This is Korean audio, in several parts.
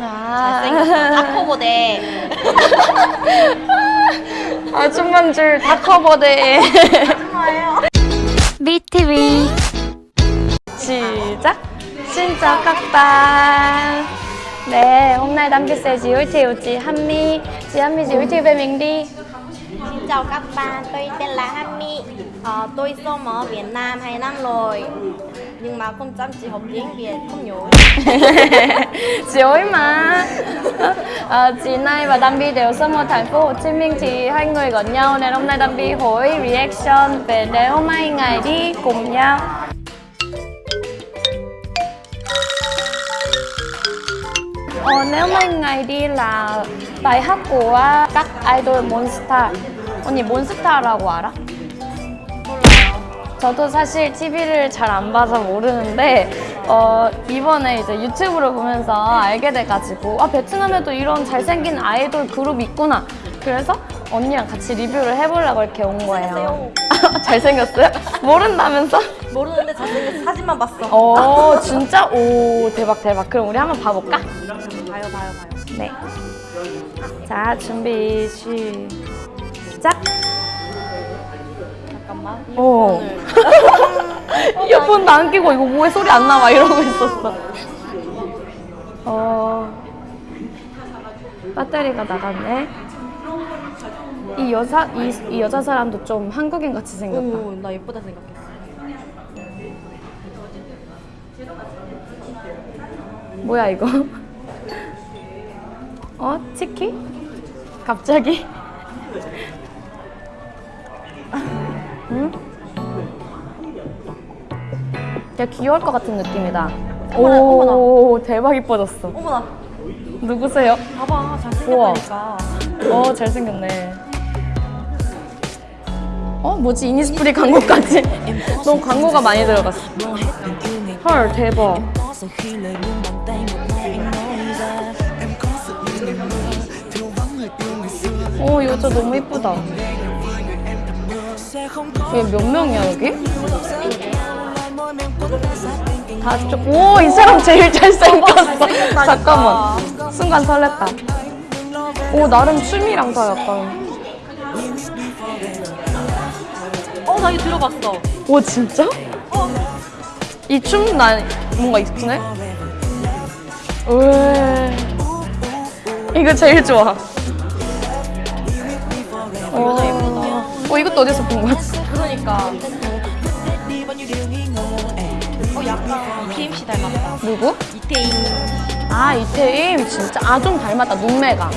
잘생겼어. 다커보대. 아줌만 줄 다 커버돼. BTV. 시작. 진짜 깍다. Thiệu chị Hami. Chị Hami giới thiệu về mình đi. Xin chào các bạn, tôi tên là Hami. Ờ, tôi sống ở Việt Nam 2 năm rồi. Nhưng mà không chăm chỉ học tiếng Việt, không nhớ. chị ơi mà. Ờ, chị Nay và Dambi đều sống ở thành phố Hồ Chí Minh thì hai người gần nhau nên hôm nay Dambi hỏi reaction về nếu hai ngày đi cùng nhau. Ờ, nếu mấy ngày đi là bài 몬스타. 언니 몬스타라고 알아? 저도 사실 TV를 잘 안 봐서 모르는데 어, 이번에 이제 유튜브를 보면서 알게 돼가지고 아 베트남에도 이런 잘생긴 아이돌 그룹 있구나. 그래서 언니랑 같이 리뷰를 해보려고 이렇게 온 거예요 잘생겼어요? 모른다면서? 모르는데 잘생겼어. 사진만 봤어. 어 진짜? 오 대박 대박 그럼 우리 한번 봐볼까? 봐요, 봐요, 봐요. 네. 자, 준비 시작. 잠깐만. 어. 이어폰도 안 끼고 이거 뭐에 소리 안 나와 이러고 있었어. 어. 배터리가 나갔네. 이 여자 이, 이 여자 사람도 좀 한국인 같이 생겼다. 오, 나 예쁘다 생각했어. 뭐야 이거? 어? 치키? 갑자기? 응? 야 귀여울 것 같은 느낌이다. 어머나, 오 대박 이뻐졌어. 어머나, 누구세요? 봐봐. 잘생겼다니까. 어 잘생겼네. 어 뭐지 이니스프리 광고까지? 너무 광고가 많이 들어갔어. 헐 대박. 오 여자 너무 이쁘다. Có 얘몇 명이야 여기? lại môi mềm cuốn tay sát bên cạnh 다 쪽. 오, 이 사람 제일 잘생겼어. 잠깐만. 순간 설렜다. 오, 나름 춤이랑 다 약간. 어, 나 이거 들어봤어. 오, 진짜? 이춤난 뭔가 익숙해? 왜? 이거 제일 좋아. 어, 어, 이것도 어디서 본 거지? 그러니까. 어, 약간 PMC 닮았다. 누구? 이태인. 아, 이태임. 진짜. 아, 좀 닮았다. 눈매가.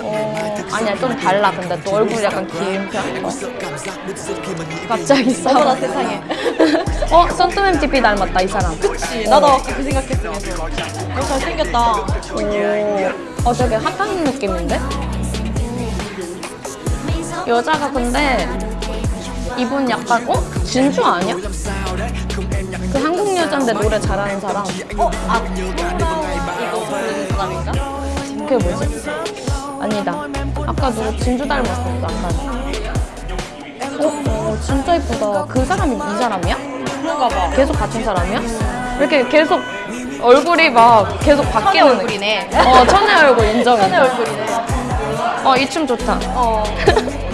어, 아니야, 좀 달라. 근데 또 얼굴 약간 긴 편. 어. 갑자기. 어머나 세상에. 어, 썬트맨 TP 닮았다, 이 사람. 그치. 나도 아까 그 생각했어. 어, 잘생겼다. 오. 어, 되게 핫한 느낌인데? 여자가 근데 이분 약간, 어? 진주 아니야? 그 한국 여자인데 노래 잘하는 사람. 어, 아, 이거 부르는 사람인가? 그게 뭐지? 아니다. 아까 누구 진주 닮았었어, 아까. 어, 어, 진짜 이쁘다. 그 사람이 이 사람이야? 그런가 봐. 계속 같은 사람이야? 이렇게 계속 얼굴이 막 계속 바뀌는 얼굴이네. 어, 천의 얼굴 인정해. 천의 얼굴이네. 어, 이 춤 좋다. 어.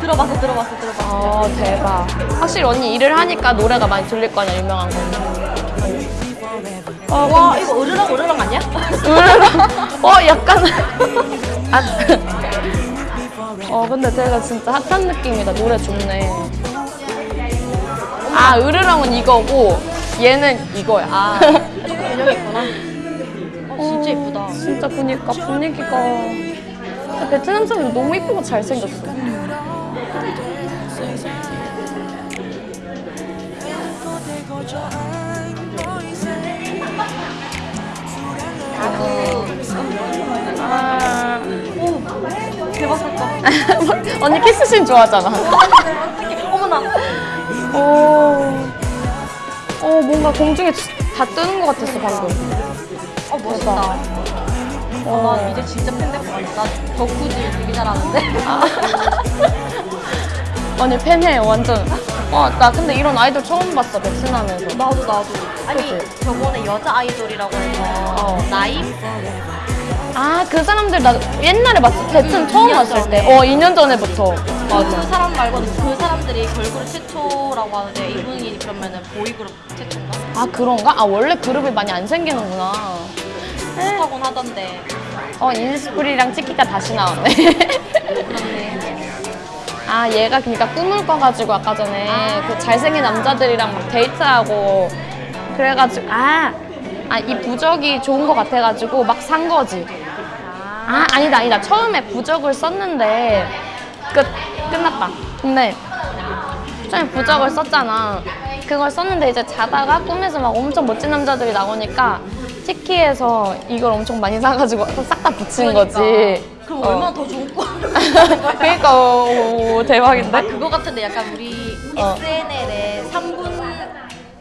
들어봤어, 들어봤어, 들어봤어. 어, 대박. 확실히 언니 일을 하니까 노래가 많이 들릴 거 아니야, 유명한 거. 어, 와, 이거 으르렁 으르렁 아니야? 으르렁. 어, 약간. 아. 어, 근데 제가 진짜 핫한 느낌이다. 노래 좋네. 아, 으르렁은 이거고, 얘는 이거야. 아, 조금 개념이 있구나. 어, 진짜 이쁘다. 진짜 보니까 분위기가. 베트남 사람 너무 이쁘고 잘생겼어. 아. 대박 사건. 언니 키스씬 좋아하잖아. 어머나. 오. 어, 뭔가 공중에 다 뜨는 것 같았어, 방금. 어, 멋있다. 어, 나 이제 진짜 팬 될 것 같아. 나 덕후질 되게 잘하는데. 언니 팬해, 완전. 와, 나 근데 이런 아이돌 처음 봤어, 베트남에서. 나도, 나도. 아니 그치? 저번에 여자 아이돌이라고 해서 어. 나임 아, 그 사람들 나 옛날에 봤어. 베튼 음, 처음 2년 왔을 전에. 때. 어, 2년 전에부터. 그 맞아. 사람 말고는 그 사람들이 걸그룹 최초라고 하는데 이분이 그러면은 보이그룹 최초인가? 아, 그런가? 아, 원래 그룹이 많이 안 생기는구나. 그렇다곤 하던데 어, 인스프리랑 찍기가 다시 나왔네. 아, 얘가 그러니까 꿈을 꿔가지고 아까 전에 그 잘생긴 남자들이랑 막 데이트하고 그래가지고 아, 아, 이 부적이 좋은 것 같아가지고 막 산 거지. 아, 아니다, 아니다. 처음에 부적을 썼는데 끝, 끝났다. 근데 처음에 부적을 썼잖아. 그걸 썼는데 이제 자다가 꿈에서 막 엄청 멋진 남자들이 나오니까 티키에서 이걸 엄청 많이 사가지고 싹 다 붙인 거지. 그러니까. 그럼 어. 얼마나 더 좋은 거 그러니까 오, 오, 대박인데? 아 그거 같은데 약간 우리 어. SNL의 3분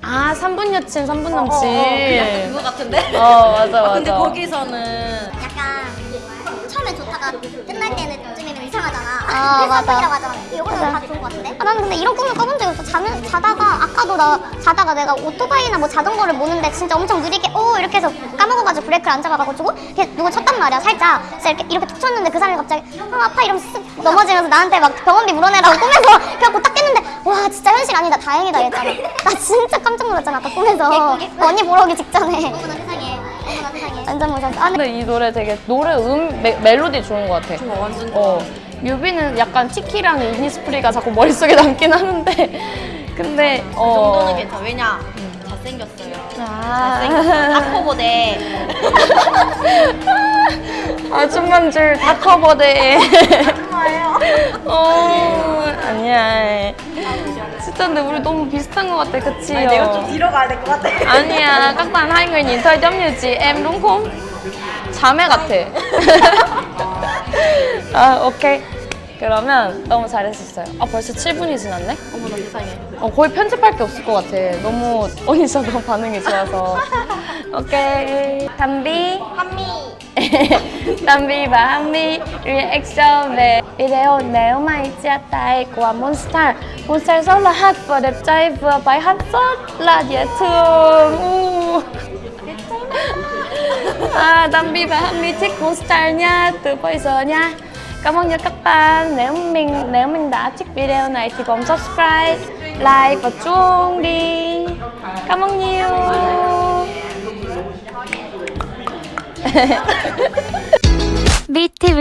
아, 3분 여친, 3분 어, 남친. 어, 어, 약간 그거 같은데? 어, 맞아, 아, 근데 맞아. 거기서는 약간 처음에 좋다가 끝날 때는 쯤이면 이상하잖아. 아, 그래서 맞아. 이거는. 다 좋은? 아, 나는 근데 이런 꿈을 꿔본 적이 없어. 자는, 자다가, 아까도 나 자다가 내가 오토바이나 뭐 자전거를 모는데 진짜 엄청 느리게, 오! 이렇게 해서 까먹어가지고 브레이크를 안 잡아가지고, 이렇게 누가 쳤단 말이야, 살짝. 그래서 이렇게, 이렇게 툭 쳤는데 그 사람이 갑자기, 아, 아파! 이러면서 쓱 넘어지면서 나한테 막 병원비 물어내라고 꿈에서 그래갖고 딱 깼는데, 와, 진짜 현실 아니다. 다행이다. 이랬잖아. 나 진짜 깜짝 놀랐잖아, 아까 꿈에서. 언니 보러 오기 직전에. 어머나 세상에. 완전 무서웠어. 아, 근데 이 노래 되게 노래 음 멜- 멜로디 좋은 것 같아. 좋아 완전 좋아 어. 뮤비는 약간 티키랑 이니스프리가 자꾸 머릿속에 남긴 하는데 근데 그 어. 정도는 괜찮아 왜냐 잘생겼어요 아. 잘생겼어 아코보데 아줌만 줄 다커버데. 어, 아니야. 진짜 근데 우리 너무 비슷한 것 같아, 그치? 아니, 내가 좀 뒤로 가야 될 것 같아 아니야, giống như chị em đúng không? 자매 같아. 아, 오케이. 그러면 너무 잘했었어요. 아, 벌써 7분이 지났네? 어머나 세상에 어, 거의 편집할 게 없을 것 같아. 너무 언니 진짜 너무 반응이 좋아서. 오케이. 담비. 한미 Nếu mày chia tay của rất là hot và đẹp trai Vừa bài hát rất là dễ thương U. à, Tâm và Hami thích Monster nha Từ bây giờ nha Cảm ơn nha các bạn. Nếu mình nếu mình đã thích video này thì bấm subscribe, like và chuông đi. Cảm ơn nhiều. BTV.